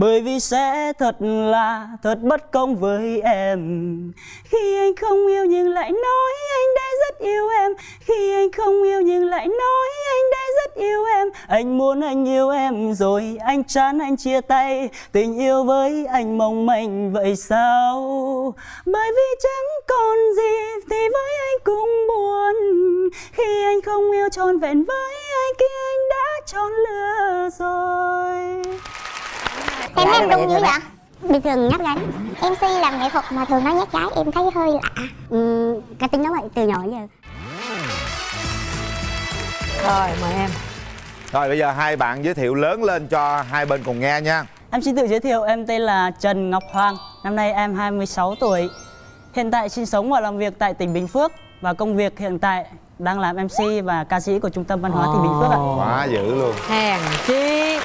Bởi vì sẽ thật là thật bất công với em. Khi anh không yêu nhưng lại nói anh đã rất yêu em. Khi anh không yêu nhưng lại nói anh đã rất yêu em. Anh muốn anh yêu em rồi anh chán anh chia tay. Tình yêu với anh mong manh vậy sao? Bởi vì chẳng còn gì thì với anh cũng buồn. Khi anh không yêu trọn vẹn với kia anh đã chọn lừa rồi. Em Dạ, em đúng như vậy Bình thường nhát gái MC làm nghệ thuật mà thường nói nhát gái em thấy hơi lạ. Ừ, cái tính đó vậy từ nhỏ giờ. Rồi mời em. Rồi bây giờ hai bạn giới thiệu lớn lên cho hai bên cùng nghe nha. Em xin tự giới thiệu, em tên là Trần Ngọc Hoàng. Năm nay em 26 tuổi. Hiện tại sinh sống và làm việc tại tỉnh Bình Phước Và công việc hiện tại đang làm MC và ca sĩ của Trung tâm Văn hóa tỉnh Bình Phước ạ. Quá dữ luôn. Hèn chi.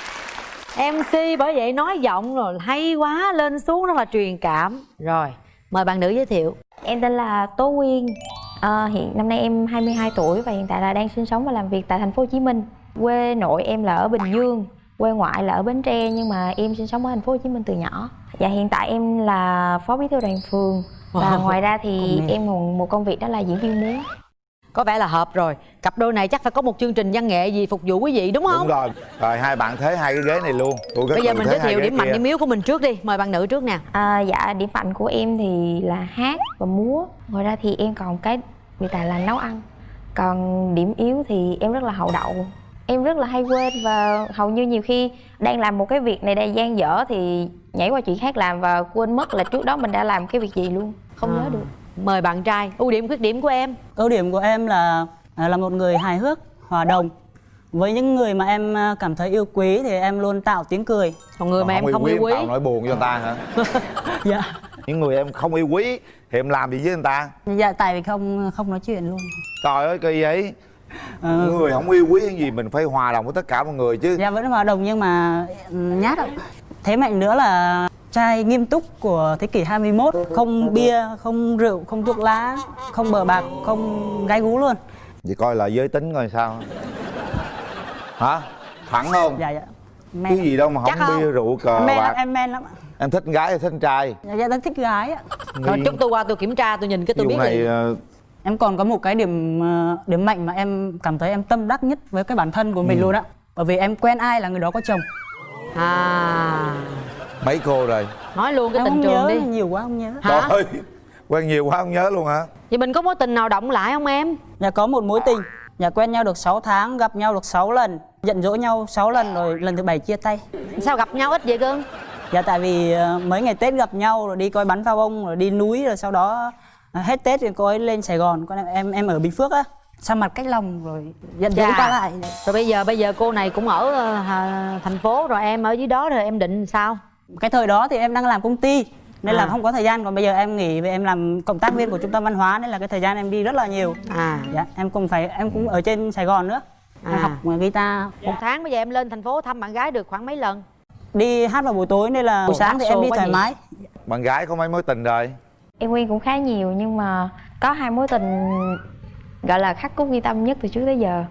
MC bởi vậy nói giọng rồi hay quá Lên xuống nó là truyền cảm. Rồi mời bạn nữ giới thiệu. Em tên là Tố Nguyên. Ờ, Hiện năm nay em 22 tuổi và hiện tại là đang sinh sống và làm việc tại thành phố Hồ Chí Minh. Quê nội em là ở Bình Dương Quê ngoại là ở Bến Tre nhưng mà em sinh sống ở thành phố Hồ Chí Minh từ nhỏ. Và hiện tại em là phó bí thư đoàn phường Và Wow. ngoài ra thì em còn một công việc đó là diễn viên múa. Có vẻ là hợp rồi. Cặp đôi này chắc phải có một chương trình văn nghệ gì phục vụ quý vị đúng không? Đúng rồi. Rồi hai bạn thế hai cái ghế này luôn. Tôi rất Bây giờ mình giới thiệu điểm mạnh điểm yếu của mình trước đi. Mời bạn nữ trước nè. À, Dạ điểm mạnh của em thì là hát và múa. Ngoài ra thì em còn cái đề tài là nấu ăn. Còn điểm yếu thì em rất là hậu đậu Em rất là hay quên và hầu như nhiều khi đang làm một cái việc này đang gian dở thì nhảy qua chuyện khác làm và quên mất là trước đó mình đã làm cái việc gì luôn. Không nhớ được. Mời bạn trai Ưu điểm khuyết điểm của em. Ưu điểm của em là à, là một người hài hước, hòa đồng. Với những người mà em à, cảm thấy yêu quý thì em luôn tạo tiếng cười. Còn người mà em không yêu quý Tạo nỗi buồn cho người ta hả? Dạ, Những người em không yêu quý Thì em làm gì với người ta? Dạ tại vì không không nói chuyện luôn. Trời ơi kỳ ấy Ờ, Người không yêu quý cái gì Mình phải hòa đồng với tất cả mọi người chứ. Dạ vẫn hòa đồng nhưng mà ừ, nhát ạ. Thế mạnh nữa là trai nghiêm túc của thế kỷ 21 Không bia, không rượu, không thuốc lá, không bờ bạc, không gái gú luôn. Vậy coi là giới tính coi sao. Hả? Thẳng không? Dạ dạ. Cái gì đâu mà Chắc không không? bia rượu cờ men lắm, bạc. em men lắm ạ. Em thích gái hay thích trai. Dạ, dạ, em thích gái ạ. Rồi chút tôi qua tôi kiểm tra tôi nhìn cái tôi biết này ờ, Em còn có một cái điểm ờ, điểm mạnh mà em cảm thấy em tâm đắc nhất với cái bản thân của mình luôn á. Bởi vì em quen ai là người đó có chồng. À. Mấy cô rồi? Nói luôn cái Em tình không trường nhớ, đi. nhiều quá không nhớ. Hả? Trời ơi Quen nhiều quá không nhớ luôn hả? Vậy mình có mối tình nào động lại không em? Dạ có một mối tình. Dạ quen nhau được 6 tháng, gặp nhau được 6 lần. Giận dỗi nhau 6 lần rồi lần thứ bảy chia tay. Sao gặp nhau ít vậy cưng? Dạ tại vì ờ, mấy ngày Tết gặp nhau rồi đi coi bắn pháo bông rồi đi núi rồi sau đó ờ, hết Tết thì cô ấy lên Sài Gòn con em em, em ở Bình Phước á. Xa mặt cách lòng rồi? Giận dỗi Dạ. qua lại. Rồi bây giờ bây giờ cô này cũng ở hà- thành phố rồi em ở dưới đó rồi em định sao? cái thời đó thì em đang làm công ty nên là À. không có thời gian. Còn bây giờ em nghỉ vì em làm cộng tác viên của trung tâm văn hóa nên là cái thời gian em đi rất là nhiều. À. Dạ em cũng phải em cũng ở trên Sài Gòn nữa. Em À. học guitar. Một tháng bây giờ em lên thành phố thăm bạn gái được khoảng mấy lần? đi hát vào buổi tối nên là buổi sáng thì em đi thoải mái. Bạn gái có mấy mối tình rồi Em quen cũng khá nhiều nhưng mà có hai mối tình gọi là khắc cốt ghi tâm nhất từ trước tới giờ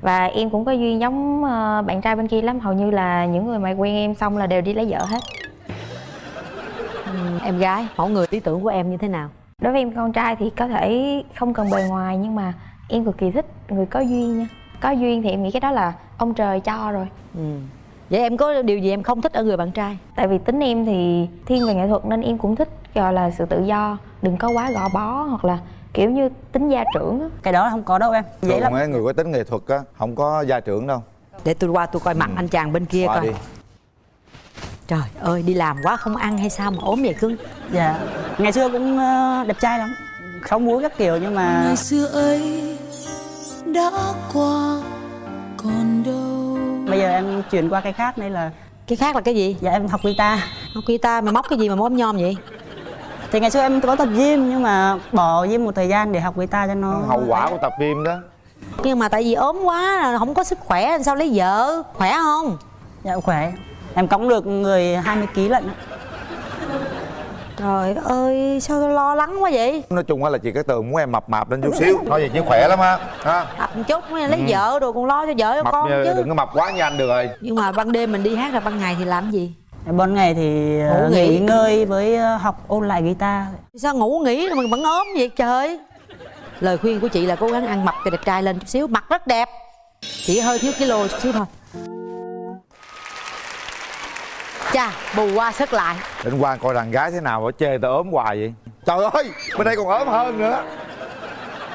và em cũng có duyên giống ờ, bạn trai bên kia lắm hầu như là những người mà quen em xong là đều đi lấy vợ hết Ừ, em gái, mẫu người lý tưởng của em như thế nào? đối với em con trai thì có thể không cần bề ngoài nhưng mà em cực kỳ thích người có duyên nha có duyên thì em nghĩ cái đó là ông trời cho rồi Ừ. Vậy em có điều gì em không thích ở người bạn trai? tại vì tính em thì thiên về nghệ thuật nên em cũng thích gọi là sự tự do. Đừng có quá gò bó hoặc là kiểu như tính gia trưởng á. Cái đó không có đâu em. Thường lắm. mấy người có tính nghệ thuật á Không có gia trưởng đâu. Để tôi qua tôi coi mặt anh chàng bên kia Qua coi. đi. Trời ơi đi làm quá không ăn hay sao mà ốm vậy cưng dạ. Ngày xưa cũng ờ, đẹp trai lắm. Sáu múi các kiểu nhưng mà ngày xưa ấy đã qua còn đâu bây giờ em chuyển qua cái khác nên là Cái khác là cái gì? dạ em học guitar Học guitar mà móc cái gì mà móc nhom vậy? thì ngày xưa em có tập gym nhưng mà bỏ gym một thời gian để học guitar cho nó Hậu quả của tập gym đó Nhưng mà tại vì ốm quá là không có sức khỏe sao lấy vợ Khỏe không? dạ khỏe em cõng được người 20 kg lận. Trời ơi sao tôi lo lắng quá vậy? Nói chung á là chị cái tường muốn em mập mạp lên chút xíu. Nói vậy chứ khỏe lắm á. Ha? Mập một chút lấy vợ rồi còn lo cho vợ cho mập con như, chứ. đừng có mập quá như anh được rồi. Nhưng mà ban đêm mình đi hát là ban ngày thì làm gì? Ban ngày thì ờ, Ngủ nghỉ. nghỉ ngơi với ờ, học ôn lại guitar. Sao ngủ nghỉ mà vẫn ốm vậy trời? Lời khuyên của chị là cố gắng ăn mập cho đẹp trai lên chút xíu Mặt rất đẹp. Chỉ hơi thiếu kilo chút xíu thôi Chà bù qua sức lại. Đến quan coi đàn gái thế nào mà chê tao ốm hoài vậy? Trời ơi bên đây còn ốm hơn nữa.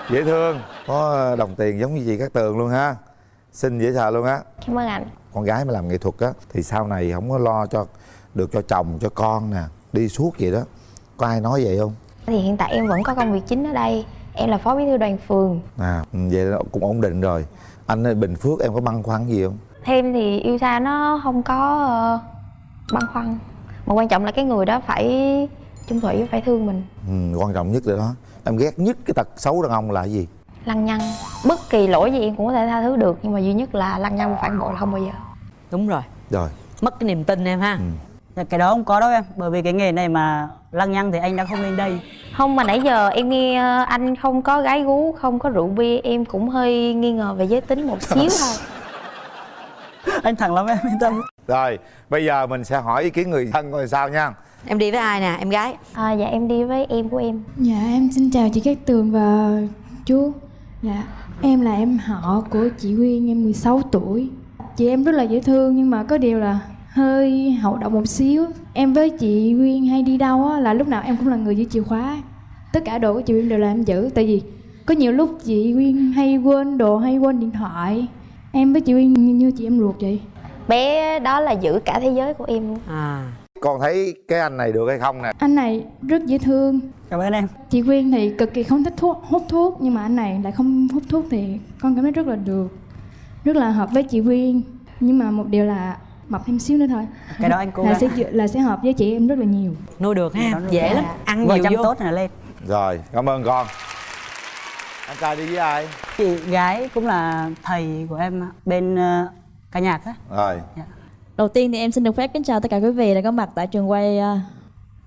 Dễ thương. Có đồng tiền giống như chị Cát Tường luôn ha. Xinh dễ sợ luôn á. Cảm ơn anh. Con gái mà làm nghệ thuật á Thì sau này không có lo cho Được cho chồng cho con nè Đi suốt vậy đó. Có ai nói vậy không? Thì hiện tại em vẫn có công việc chính ở đây. Em là phó bí thư đoàn phường. À ừ, vậy là cũng ổn định rồi. Anh ở Bình Phước em có băn khoăn gì không? Thêm thì yêu xa nó không có ờ, băn khoăn. Mà quan trọng là cái người đó phải chung thủy phải thương mình. Ừ, Quan trọng nhất là đó. Em ghét nhất cái tật xấu đàn ông là cái gì? Lăng nhăng. Bất kỳ lỗi gì em cũng có thể tha thứ được nhưng mà duy nhất là lăng nhăng phản bội là không bao giờ. Đúng rồi. Rồi. Mất cái niềm tin em ha. Dạ, cái đó không có đâu em bởi vì cái nghề này mà lăng nhăng thì anh đã không lên đây. Không mà nãy giờ em nghe ờ, anh không có gái gú không có rượu bia em cũng hơi nghi ngờ về giới tính một xíu thôi. Anh thẳng lắm em yên tâm Rồi bây giờ mình sẽ hỏi ý kiến người thân coi sao nha. Em đi với ai nè em gái? À, dạ em đi với em của em. Dạ em xin chào chị Cát Tường và chú. Dạ. Em là em họ của chị Quyên em 16 tuổi. Chị em rất là dễ thương nhưng mà có điều là hơi hậu động một xíu. Em với chị Quyên hay đi đâu á là lúc nào em cũng là người giữ chìa khóa. Tất cả đồ của chị Quyên đều là em giữ Tại vì có nhiều lúc chị Quyên hay quên đồ hay quên điện thoại. Em với chị Quyên như, như chị em ruột vậy bé đó là giữ cả thế giới của em. Luôn À. Con thấy cái anh này được hay không nè? Anh này rất dễ thương. Cảm ơn em. Chị Quyên thì cực kỳ không thích thuốc, hút thuốc Nhưng mà anh này lại không hút thuốc thì con cảm thấy rất là được Rất là hợp với chị Quyên. Nhưng mà một điều là mập thêm xíu nữa thôi. Cái đó anh cố là gắng. sẽ là sẽ hợp với chị em rất là nhiều. Nuôi được ha nuôi Dễ lắm. Ăn nhiều chăm vô. tốt là lên. Rồi cảm ơn con. Anh trai đi với ai? Chị gái cũng là thầy của em bên ờ, ca nhạc á Rồi Đầu tiên thì em xin được phép kính chào tất cả quý vị đã có mặt tại trường quay. à.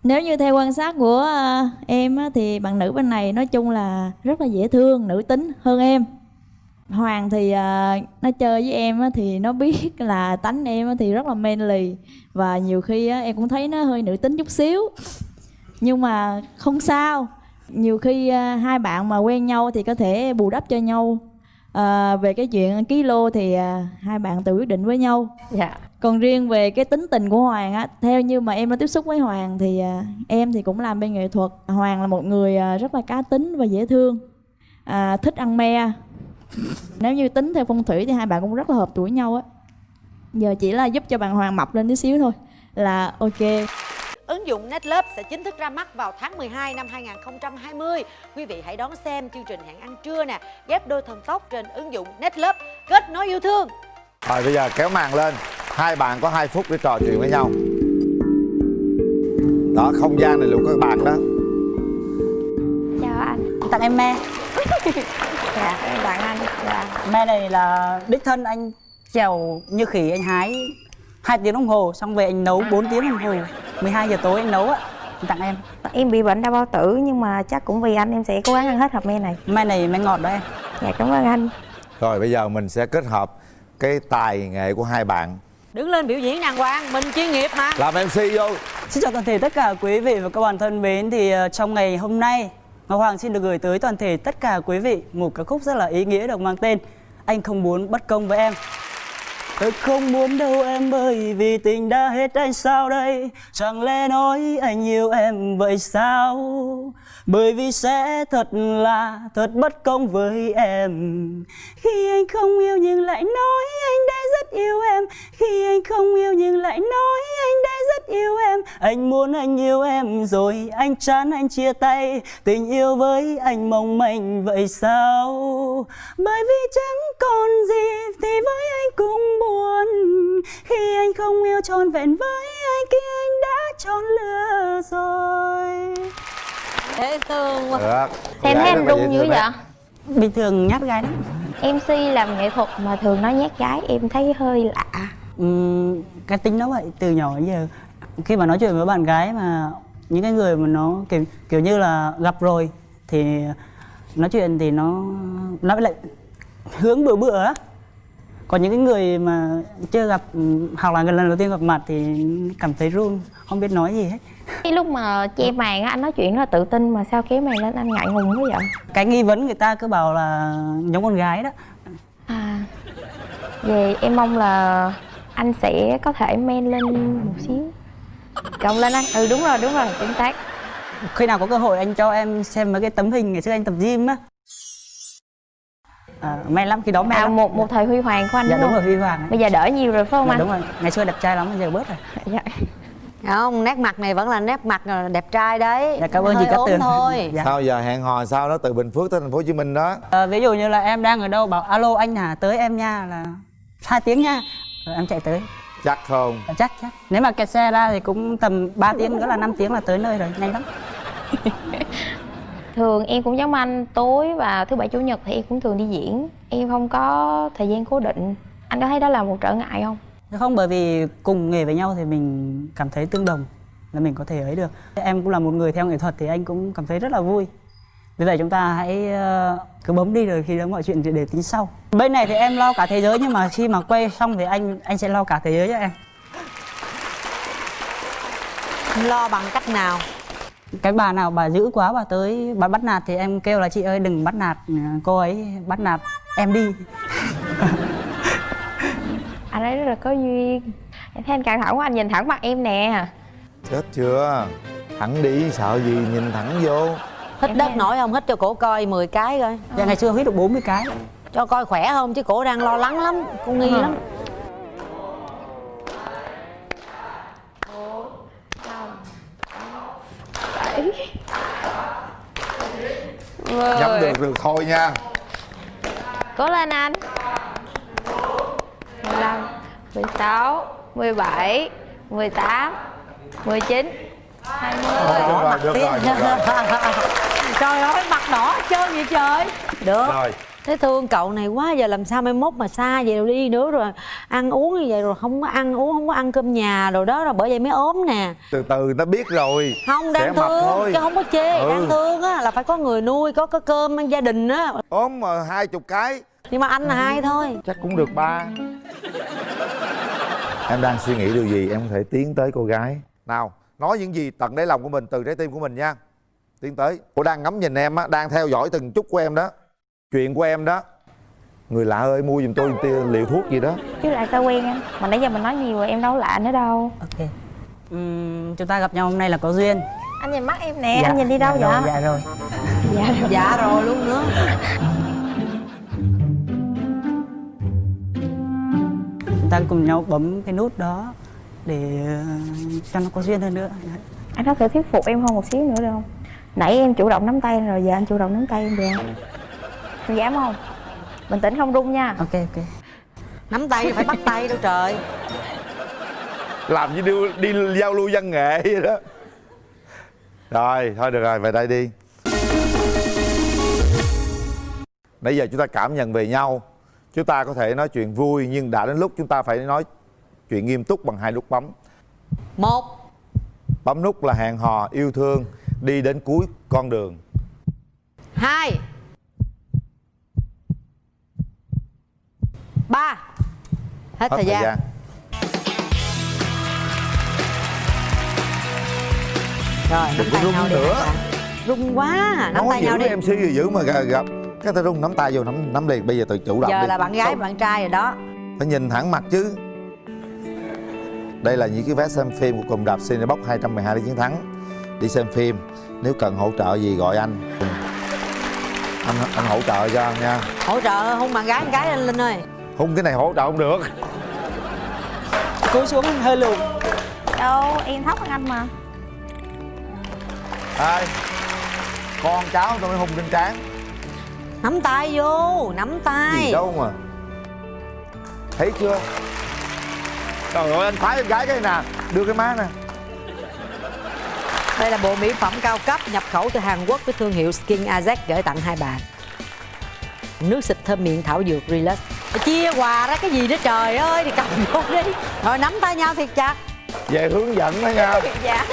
Nếu như theo quan sát của à, em á, thì bạn nữ bên này nói chung là rất là dễ thương, nữ tính hơn em. Hoàng thì à, nó chơi với em á, thì nó biết là tánh em á, thì rất là manly và nhiều khi á, em cũng thấy nó hơi nữ tính chút xíu. Nhưng mà không sao. Nhiều khi hai bạn mà quen nhau thì có thể bù đắp cho nhau. À, về cái chuyện kilo thì à, hai bạn tự quyết định với nhau dạ còn riêng về cái tính tình của Hoàng á, theo như mà em đã tiếp xúc với Hoàng thì à, em thì cũng làm bên nghệ thuật. Hoàng là một người à, rất là cá tính và dễ thương, à, thích ăn me. Nếu như tính theo phong thủy thì hai bạn cũng rất là hợp tuổi nhau á. Giờ chỉ là giúp cho bạn Hoàng mập lên tí xíu thôi là ok. Ứng dụng Netlove sẽ chính thức ra mắt vào tháng 12 năm 2020. Quý vị hãy đón xem chương trình hẹn ăn trưa nè, ghép đôi thần tốc trên ứng dụng Netlove. Kết nối yêu thương. Rồi bây giờ kéo màn lên. Hai bạn có 2 phút để trò chuyện với nhau. Đó không gian này luôn các bạn đó. Chào anh. Tặng em me. Dạ em tặng anh. Dạ. Me này là đích thân anh. Trèo như khỉ anh hái hai tiếng đồng hồ xong về anh nấu 4 tiếng đồng hồ 12 giờ tối anh nấu á Anh tặng em. Em bị bệnh đau bao tử nhưng mà chắc cũng vì anh em sẽ cố gắng ăn hết hộp me này. Me này me ngọt đó em. Dạ cảm ơn anh. Rồi bây giờ mình sẽ kết hợp cái tài nghệ của hai bạn. Đứng lên biểu diễn đàng hoàng, mình chuyên nghiệp mà. Làm MC vô. Xin chào toàn thể tất cả quý vị và các bạn thân mến. Thì ờ, trong ngày hôm nay Ngọc Hoàng xin được gửi tới toàn thể tất cả quý vị một ca khúc rất là ý nghĩa được mang tên Anh không muốn bất công với em Tôi không muốn đâu em ơi, vì tình đã hết anh sao đây? Chẳng lẽ nói anh yêu em vậy sao? Bởi vì sẽ thật là thật bất công với em. Khi anh không yêu nhưng lại nói anh đã rất yêu em. Khi anh không yêu nhưng lại nói anh đã rất yêu em. Anh muốn anh yêu em rồi anh chán anh chia tay. Tình yêu với anh mong manh vậy sao? Bởi vì chẳng còn gì thì với không yêu trọn vẹn với anh Khi anh đã chọn lừa rồi. Dễ thương quá. Được xem thấy anh run dữ vậy? Bình thường nhát gái lắm. Mc làm nghệ thuật mà thường nói nhát gái em thấy hơi lạ. Ừm, cái tính nó vậy từ nhỏ đến giờ khi mà nói chuyện với bạn gái mà những cái người mà nó kiểu kiểu như là gặp rồi thì nói chuyện thì nó nó lại hướng bừa bựa á còn những cái người mà chưa gặp hoặc là lần đầu tiên gặp mặt thì cảm thấy run không biết nói gì hết. Cái lúc mà che màn á anh nói chuyện rất là tự tin mà sao kéo màn lên anh ngại ngùng quá vậy? Cái nghi vấn người ta cứ bảo là giống con gái đó. À về em mong là anh sẽ có thể men lên một xíu. Cộng lên anh. Ừ đúng rồi đúng rồi chính xác. Khi nào có cơ hội anh cho em xem mấy cái tấm hình ngày xưa anh tập gym á à, may lắm khi đó may à lắm. một một thời huy hoàng của anh dạ đúng đúng rồi huy hoàng bây giờ đỡ nhiều rồi phải không dạ, anh? đúng rồi. Ngày xưa đẹp trai lắm bây giờ bớt rồi. Dạ. không nét mặt này vẫn là nét mặt đẹp trai đấy. Dạ cảm ơn chị Cát Tường. thôi. Dạ. sao giờ hẹn hò sao đó từ bình phước tới thành phố hồ chí minh đó? À, ví dụ như là em đang ở đâu bảo alo anh à tới em nha. Là hai tiếng nha. Rồi em chạy tới. Chắc không? Dạ, chắc chắc. Nếu mà kẹt xe ra thì cũng tầm 3 tiếng nữa là 5 tiếng là tới nơi rồi nhanh lắm thường em cũng giống anh tối và thứ bảy chủ nhật thì em cũng thường đi diễn. Em không có thời gian cố định. Anh có thấy đó là một trở ngại không? Không bởi vì cùng nghề với nhau thì mình cảm thấy tương đồng là mình có thể ấy được. Em cũng là một người theo nghệ thuật thì anh cũng cảm thấy rất là vui. Vì vậy chúng ta hãy ờ, cứ bấm đi rồi khi đó mọi chuyện thì để tính sau. Bên này thì em lo cả thế giới nhưng mà khi mà quay xong thì anh anh sẽ lo cả thế giới cho em. Lo bằng cách nào cái bà nào bà dữ quá bà tới bà bắt nạt thì em kêu là chị ơi đừng bắt nạt ờ, cô ấy bắt nạt em đi. Anh ấy rất là có duyên. Em thấy anh căng thẳng quá anh nhìn thẳng mặt em nè. Chết chưa? Thẳng đi sợ gì? Nhìn thẳng vô. Hít Em đất thấy- nổi không? Hít cho cổ coi 10 cái coi. Dạ ngày xưa hít được 40 cái. Cho coi khỏe không? Chứ cổ đang lo lắng lắm cô nghi lắm nhắm được được thôi nha. Cố lên anh. 15 16 17 18 19 20 Thôi, được rồi được rồi được rồi. Trời ơi mặt đỏ trơn vậy trời. Được. Rồi Thế thương cậu này quá giờ làm sao mai mốt mà xa vậy? Rồi đi nữa rồi ăn uống như vậy rồi không có ăn uống không có ăn cơm nhà rồi đó rồi bởi vậy mới ốm nè. Từ từ nó biết rồi. Không Sẽ đang mập thương thôi. chứ không có chê Ừ. đang thương á là phải có người nuôi có cái cơm ăn gia đình á. Ốm mà hai chục cái. Nhưng mà anh là hai thôi. Chắc cũng được ba. Em đang suy nghĩ điều gì em có thể tiến tới cô gái. Nào nói những gì tận đáy lòng của mình từ trái tim của mình nha. Tiến tới. Cô đang ngắm nhìn em á đang theo dõi từng chút của em đó chuyện của em đó. Người lạ ơi mua giùm tôi một tia liệu thuốc gì đó. Chứ lại sao quen anh mà nãy giờ mình nói nhiều rồi em đâu lạ nữa đâu. Ok. Ừm, chúng ta gặp nhau hôm nay là có duyên. Anh nhìn mắt em nè anh nhìn đi đâu dạ vậy? rồi, dạ rồi. Dạ rồi. Dạ rồi luôn nữa. Chúng ta cùng nhau bấm cái nút đó để ờ, cho nó có duyên hơn nữa. Anh có thể thuyết phục em hơn một xíu nữa được không? Nãy em chủ động nắm tay rồi giờ anh chủ động nắm tay em được không Em dám không? Bình tĩnh không rung nha. Ok ok. Nắm tay phải bắt tay đâu trời. Làm như đi, đi giao lưu văn nghệ vậy đó. Rồi thôi được rồi về đây đi. Nãy giờ chúng ta cảm nhận về nhau. Chúng ta có thể nói chuyện vui nhưng đã đến lúc chúng ta phải nói chuyện nghiêm túc bằng hai nút bấm. Một. Bấm nút là hẹn hò yêu thương đi đến cuối con đường. Hai ba. Hết, thời, gian. rồi nắm Đừng có tay rung nhau đi nữa. rung quá nắm nói tay nhau đi. mc gì giữ mà gặp, cái ta rung nắm tay vô nắm nắm liền. Bây giờ tự chủ động giờ đi. là bạn gái bạn trai rồi đó. Phải nhìn thẳng mặt chứ. Đây là những cái vé xem phim của cùng đạp Cinebox 212 để chiến thắng. Đi xem phim nếu cần hỗ trợ gì gọi anh. Anh anh hỗ trợ cho nha. Hỗ trợ hôn bạn gái bạn gái lên linh ơi hung cái này hỗ trợ không được. Cúi xuống hơi lùn. Đâu em thấp hơn anh mà. Đây con cháu tôi mới hung trên trán. Nắm tay vô nắm tay. Gì đâu mà. Thấy chưa? Trời ơi anh khoái em gái cái này nè. Đưa cái má nè. Đây là bộ mỹ phẩm cao cấp nhập khẩu từ Hàn Quốc với thương hiệu Skin Ajax gửi tặng hai bạn. Nước xịt thơm miệng thảo dược Relax. Chia quà ra cái gì đó trời ơi thì cầm vô đi. Rồi nắm tay nhau thiệt chặt. về hướng dẫn đó nha dạ